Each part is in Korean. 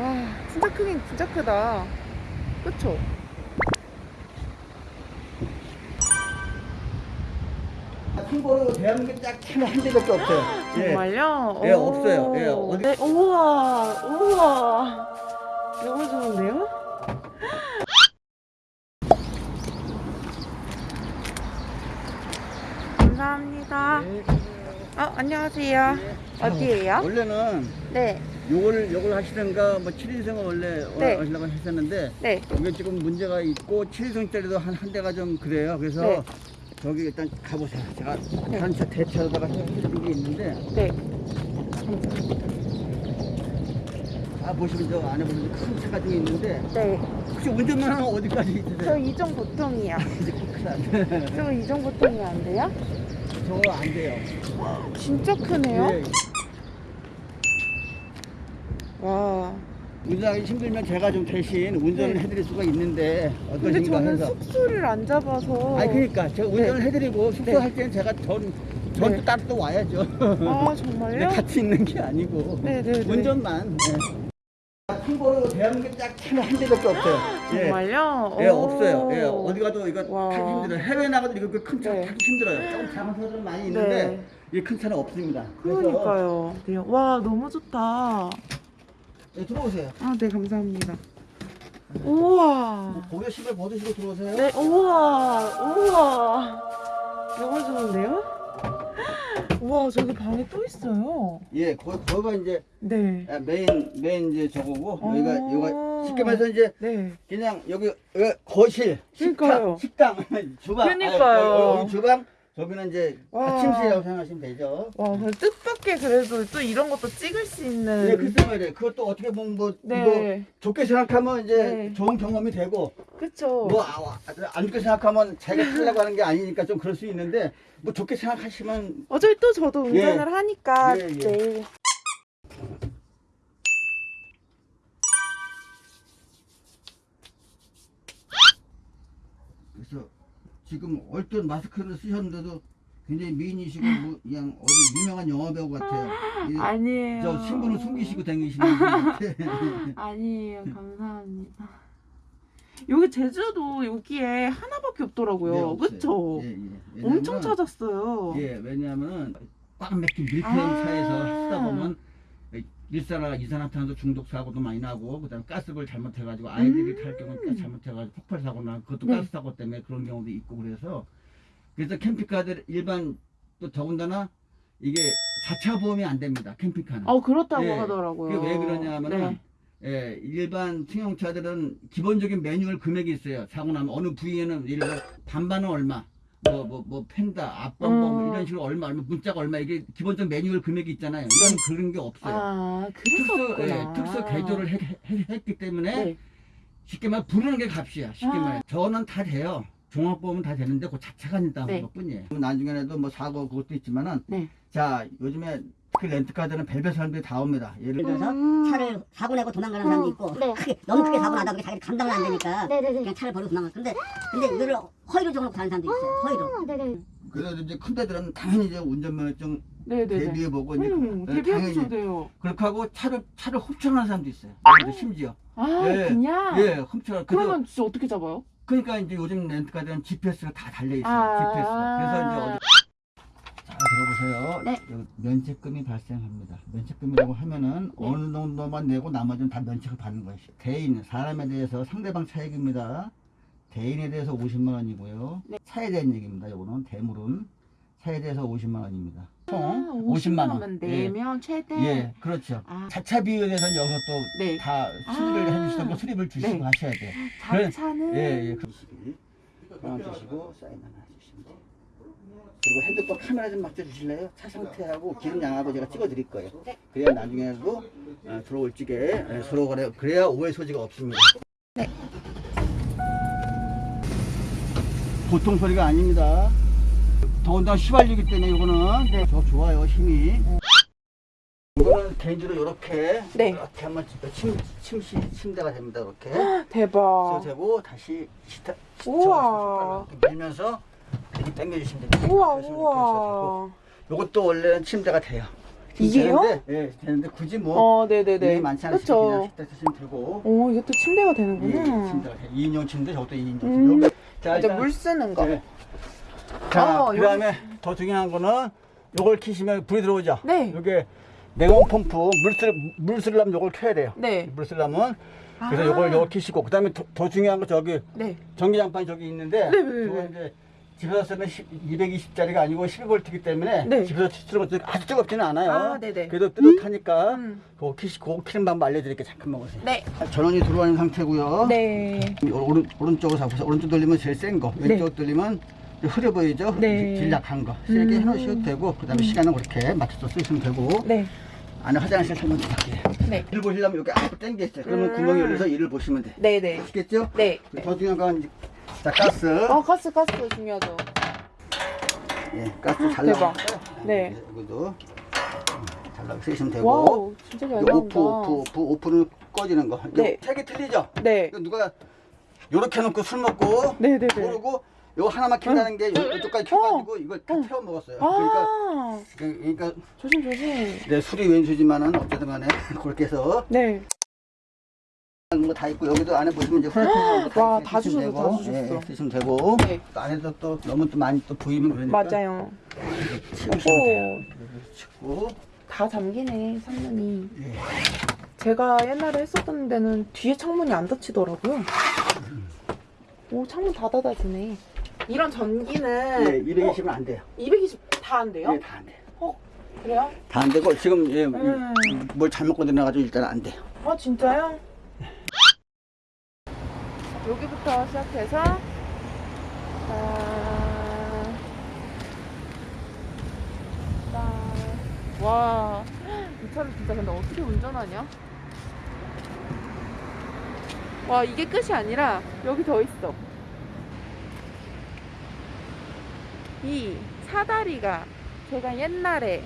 와 진짜 크긴 진짜 크다 그쵸? 참고로 대한민국에 딱한 대밖에 없어요. 예. 정말요? 예, 오. 없어요. 예, 어디- 네, 우와 우와 너무 좋은데요? 감사합니다 어 안녕하세요 어디에요? 원래는 네 요걸 요걸 하시던가 뭐 7인승을 원래 네. 하려고 했었는데 네. 이게 지금 문제가 있고 7인승짜리도 한 한 대가 좀 그래요. 그래서 네. 저기 일단 가보세요. 제가 다른 차 대차로다가 해드린 게 있는데 네. 아 보시면 저 안에 보면 큰 차가 좀 있는데 네. 혹시 운전만 하면 어디까지 저 있으세요? 이종 보통이요. 이제 큰일 났네. 저 이종 보통이 안 돼요? 저거 안 돼요. 진짜 크네요. 예. 와. 운전하기 힘들면 제가 좀 대신 운전을 네. 해드릴 수가 있는데 근데 어떠신가 저는 해서. 숙소를 안 잡아서. 아니 그러니까 제가 운전을 네. 해드리고 숙소 네. 할 때는 제가 전 전또 네. 따로 또 와야죠. 아 네, 정말요? 같이 있는 게 아니고 네네네. 운전만. 네. 참고로 대한민국에 딱한 대밖에 없어요. 예. 정말요? 예, 오. 없어요. 예, 어디 가도 이거 와. 타기 힘들어요. 해외 나가도 이거 그큰차 네. 타기 힘들어요. 조금 작은 차들은 많이 있는데 네. 이큰 차는 없습니다. 그래서 그러니까요. 네. 와 너무 좋다. 네, 들어오세요. 아 네 감사합니다. 우와. 고개 신발 벗으시고 들어오세요. 네 우와 우와. 너무 좋은데요? 우와 저기 방에 또 있어요. 예, 거, 거기가 이제 네. 아, main main 이제 저거고 여기가 어. 여기가 쉽게 말해서 이제 네. 그냥 여기, 여기 거실, 그러니까요. 식당, 식당, 주방. 그러니까요. 아, 여기, 여기 주방, 저기는 이제 와. 아, 침실이라고 생각하시면 되죠. 와, 그 뜻밖의 그래도 또 이런 것도 찍을 수 있는. 네, 글쎄 말이에요. 그것도 어떻게 보면 뭐 네. 이거 좋게 생각하면 이제 네. 좋은 경험이 되고 그쵸. 뭐 아, 안 좋게 생각하면 자기가 하려고 하는 게 아니니까 좀 그럴 수 있는데 뭐 좋게 생각하시면 어차피 또 저도 운전을 예. 하니까 예, 예. 내일. 그래서 지금 얼핏 마스크를 쓰셨는데도 굉장히 미인이시고 뭐 그냥 어디 유명한 영화 배우 같아요. 이- 아니에요. 저 신분을 숨기시고 다니시는 같아. 아니에요. 감사합니다. 여기 제주도 여기에 하나밖에 없더라고요. 네. 그쵸? 예, 예. 엄청 왜냐면- 찾았어요. 예, 왜냐하면 꽉 막힌 밀폐형 아. 차에서 하다 보면 일산화 이산화탄소 중독 사고도 많이 나고 그다음에 가스불 잘못해가지고 아이들이 음. 탈 경우는 가스 잘못해가지고 폭발 사고 나 그것도 네. 가스 사고 때문에 그런 경우도 있고 그래서 그래서 캠핑카들 일반 또 더군다나 이게 자차 보험이 안 됩니다 캠핑카는. 어, 그렇다고 예. 하더라고요. 그게 왜 그러냐면은 네. 예, 일반 승용차들은 기본적인 매뉴얼 금액이 있어요. 사고 나면 어느 부위에는 예를 들어 반반은 얼마, 뭐 뭐뭐 펜다, 앞범버 뭐 음. 이런 식으로 얼마, 얼마 문자가 얼마 이게 기본적 매뉴얼 금액이 있잖아요. 이건 그런 게 없어요. 아, 특수 그래서 예, 특수 개조를 해- 해- 했기 때문에 네. 쉽게 말 부르는 게 값이야. 쉽게 아. 말해. 저는 다 돼요. 종합보험은 다 되는데 그 자체가 있다는 네. 것 뿐이에요. 나중에라도 뭐 사고 그것도 있지만은 네. 자 요즘에 그 렌트카들은 별별 사람들이 다 옵니다. 예를 예를 들어 들어서 음. 차를 사고 내고 도망가는 사람도 있고 네. 크게 너무 크게 아. 사고 나다 보니 자기가 감당이 안 되니까 네네네. 그냥 차를 버리고 도망가. 근데 근데 이거를 허위로 정놓고 다는 사람도 있어요. 허위로. 아, 네네. 그래서 이제 큰 데들은 당연히 이제 운전면허증 네네네. 대비해 보고 이제 음, 예, 대비하셔도 당연히 돼요. 그렇게 하고 차를 차를 훔쳐가는 사람도 있어요. 그래도 심지어 아, 예, 그냥? 예 훔쳐가. 그래서 그러면 진짜 어떻게 잡아요? 그러니까 이제 요즘 렌트카들은 GPS가 다 달려 있어요. 아. GPS가. 그래서 이제 어디 자 들어보세요. 네. 요 면책금이 발생합니다. 면책금이라고 하면은 네. 어느 정도만 내고 나머지는 다 면책을 받는 것이. 대인 사람에 대해서 상대방 차액입니다. 대인에 대해서 50만 원이고요. 네. 차에 대한 얘기입니다. 요거는 대물은 차에 대해서 50만 원입니다. 총 아, 50만 원. 원 예. 내면 최대. 예, 그렇죠. 아. 자차 비용에 대해서는 여기서 또 네. 다 수리를 아. 해주시던 거 수리를 주시고 네. 하셔야 돼요. 그래. 자차는 예, 예. 그러시기. 하나 주시고 사인 하나 주시면 돼요. 그리고 핸드폰 카메라 좀 막혀 주실래요? 차 상태하고 기름 양하고 제가 찍어 드릴 거예요. 그래야 나중에도 어, 들어올 적에 예, 서로 그래 그래야 오해 소지가 없습니다. 보통 소리가 아닙니다. 더군다나 휘발유기 때문에 이거는 저 좋아요 힘이. 이거는 개인적으로 이렇게 네. 이렇게 한번 침, 침시 침대가 됩니다. 이렇게. 대박. 되고 다시 시타 우와. 이렇게 밀면서 이렇게 당겨주시면 됩니다. 우와. 우와. 요것도 원래는 침대가 돼요. 이게요? 되는데, 예, 되는데 굳이 뭐 어, 네네네. 많지 않으시면. 그냥 식탁 쓰시면 되고. 오, 이것도 침대가 예, 되는구나. 침대 2인용 침대 저것도 2인용 음. 침대. 자, 이제 물 쓰는 거. 네. 자, 어, 그 다음에 더 중요한 거는 요걸 키시면 불이 들어오죠. 네. 이게 냉온 펌프 물 쓰, 물 쓰려면 요걸 켜야 돼요. 네. 물 쓰려면 그래서 아. 요걸 요걸 키시고 그다음에 더, 더 중요한 거 저기 네. 전기장판이 저기 있는데 네, 네, 저거 네. 이제 집에서 쓰면 220짜리가 아니고 12V이기 때문에 네. 집에서 쓰는 것도 아주 뜨겁지는 않아요. 아, 네네. 그래도 뜨뜻하니까 음. 그거 키시고 키는 방법 알려드릴게요. 잠깐만 보세요. 네. 전원이 들어가는 상태고요. 네. 오른, 오른쪽으로 잡으세요. 오른쪽 돌리면 제일 센 거, 네. 왼쪽 돌리면 좀 흐려 보이죠? 네. 제일 약한 거. 세게 음. 해놓으셔도 되고, 그 다음에 시간은 그렇게 맞춰서 쓰시면 되고, 네. 안에 화장실 설명 드릴게요. 네. 일을 보시려면 여기 앞으로 당겨 있어요. 그러면 음. 구멍이 열려서 일을 보시면 돼. 네네. 아시겠죠? 네. 더 중요한 건, 이제- 자, 가스. 어, 가스, 가스 중요하죠. 예, 가스 잘 대박. 나왔어요. 네. 여기도 음, 잘 나오게 쓰시면 되고, 와우, 진짜 잘 이거 오프, 나온다. 오프, 오프, 오프는 꺼지는 거. 이거 네. 색이 틀리죠? 네. 이거 누가 요렇게 해놓고 술 먹고, 네네네. 모르고 요거 하나만 킨다는 게 요- 요쪽까지 켜가지고 이걸 다 어. 태워 먹었어요. 그러니까 아, 그- 그러니까 조심, 조심. 내 술이 왼수지만은 어쨌든 간에 그렇게 해서 네. 뭐다 있고 여기도 안에 보시면 이제 후라이팬 와, 다 주셨어, 다 주셨어. 예, 쓰시면 되고 네. 또 안에서 또 너무 또 많이 또 보이면 그러니까 맞아요. 치우시면 돼요. 오, 치고 다 잠기네, 창문이. 예. 제가 옛날에 했었던 데는 뒤에 창문이 안 닫히더라고요. 오, 창문 다 닫아지네. 이런 전기는 예, 220은 안 돼요. 220 다 안 돼요? 예, 다 안 돼요. 어, 그래요? 다 안 되고 지금 예, 음. 뭘 잘못 건드려가지고 일단 안 돼요. 아, 진짜요? 여기부터 시작해서 아, 아, 와, 이 차를 진짜 근데 어떻게 운전하냐? 와, 이게 끝이 아니라 여기 더 있어. 이 사다리가 제가 옛날에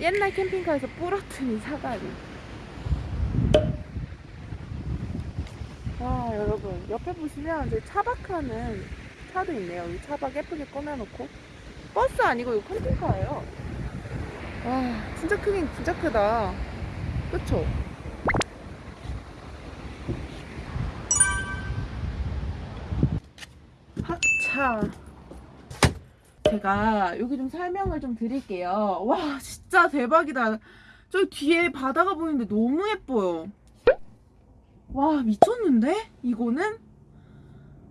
옛날 캠핑카에서 부러뜨린 사다리. 와 여러분. 옆에 보시면 저기 차박하는 차도 있네요. 이 차박 예쁘게 꺼내놓고. 버스 아니고 이거 캠핑카예요. 와 진짜 크긴 진짜 크다. 그쵸? 하차. 제가 여기 좀 설명을 좀 드릴게요. 와 진짜 대박이다. 저기 뒤에 바다가 보이는데 너무 예뻐요 와 미쳤는데? 이거는?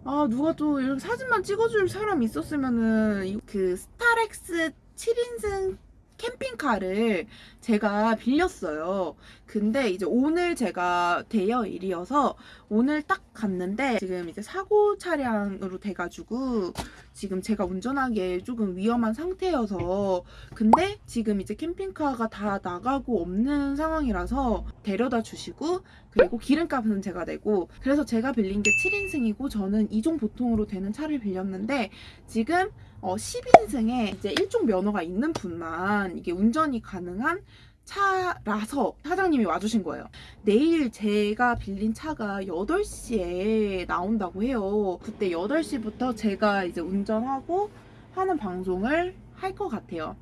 아 누가 또 이렇게 사진만 찍어줄 사람 있었으면은 이- 그 스타렉스 7인승 캠핑카를 제가 빌렸어요. 근데 이제 오늘 제가 대여 일이어서 오늘 딱 갔는데 지금 이제 사고 차량으로 돼가지고 지금 제가 운전하기에 조금 위험한 상태여서 근데 지금 이제 캠핑카가 다 나가고 없는 상황이라서 데려다 주시고 그리고 기름값은 제가 내고 그래서 제가 빌린 게 7인승이고 저는 이종 보통으로 되는 차를 빌렸는데 지금 어, 10인승에 이제 일종 면허가 있는 분만 이게 운전이 가능한 차라서 사장님이 와주신 거예요. 내일 제가 빌린 차가 8시에 나온다고 해요. 그때 8시부터 제가 이제 운전하고 하는 방송을 할 것 같아요.